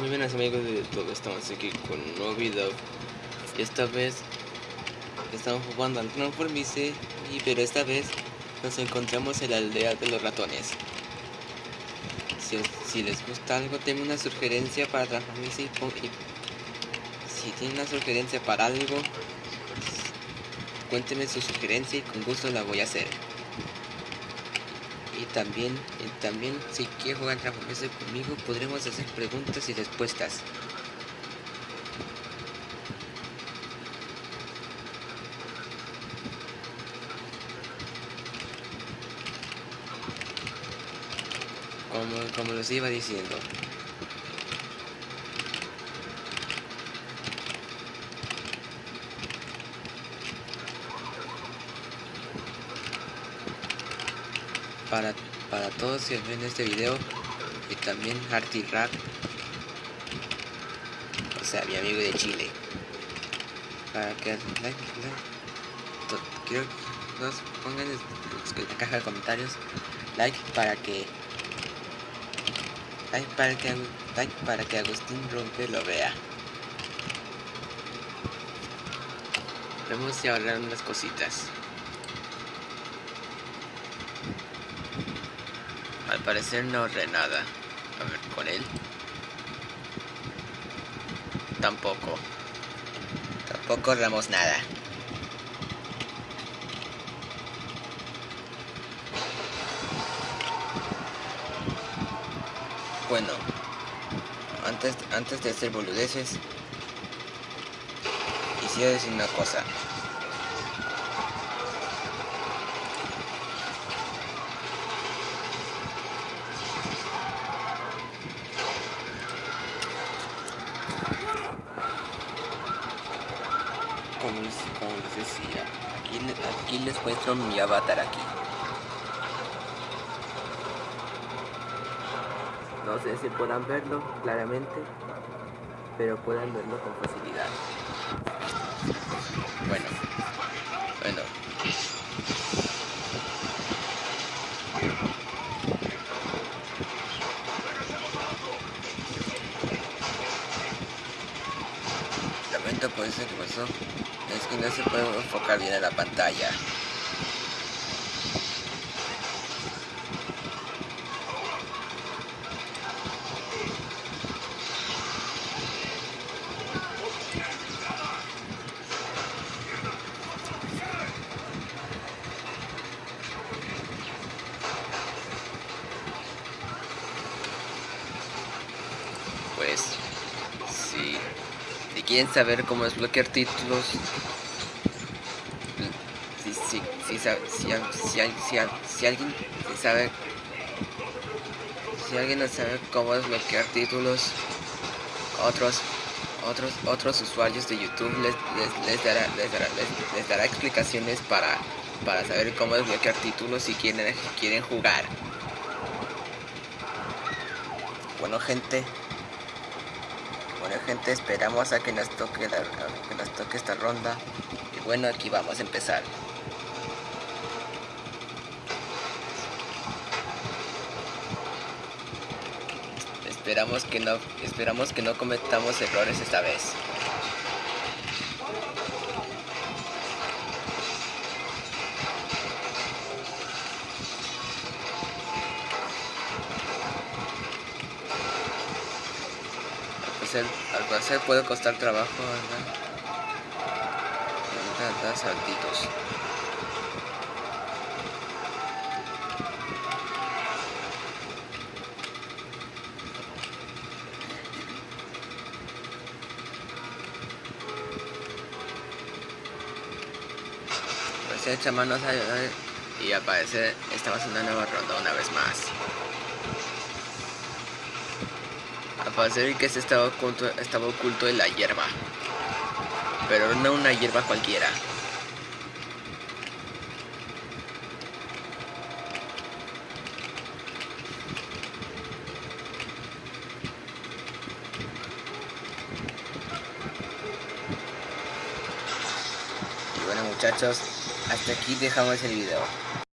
Muy buenas amigos de todo, estamos aquí con un nuevo video. Y esta vez estamos jugando al Transformice y pero esta vez nos encontramos en la aldea de los ratones. Si, si les gusta algo tengo una sugerencia para Transformice y, y si tienen una sugerencia para algo cuéntenme su sugerencia y con gusto la voy a hacer y también, también si quiere jugar Transformice conmigo podremos hacer preguntas y respuestas. Como, como les iba diciendo. Para, para todos que ven este video. Y también Arty Rap. O sea mi amigo de Chile. Para que like, like quiero que nos pongan en la caja de comentarios like para que like para que like para que Agustín Rompe lo vea. Vamos a ahorrar unas cositas Al parecer no ahorré nada. A ver, con él. Tampoco. Tampoco ahorramos nada. Bueno, antes, antes de hacer boludeces, quisiera decir una cosa. Como aquí, aquí les muestro mi avatar aquí. No sé si puedan verlo claramente, pero puedan verlo con facilidad. Bueno, bueno. Lamento por eso que pasó. Es que no se puede enfocar bien en la pantalla. Pues, si, si quieren saber cómo desbloquear títulos, si, si, si, si, alguien sabe, si alguien sabe cómo desbloquear títulos, otros otros otros usuarios de YouTube les, dará, les, dará, les, dará explicaciones para, para saber cómo desbloquear títulos si quieren, quieren jugar. Bueno gente, gente, esperamos a que nos toque la, que nos toque esta ronda. Y bueno, aquí vamos a empezar. Esperamos que no, esperamos que no cometamos errores esta vez. Al parecer puede costar trabajo. Da, da saltitos. Pues echa manos a ayudar y aparece estamos en una nueva ronda una vez más. Parecer que se estaba oculto, estaba oculto en la hierba. Pero no una hierba cualquiera. Y bueno muchachos, hasta aquí dejamos el video.